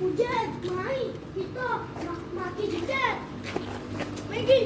Hujan, mari kita maki hujan. Makin.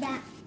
that.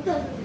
我这是。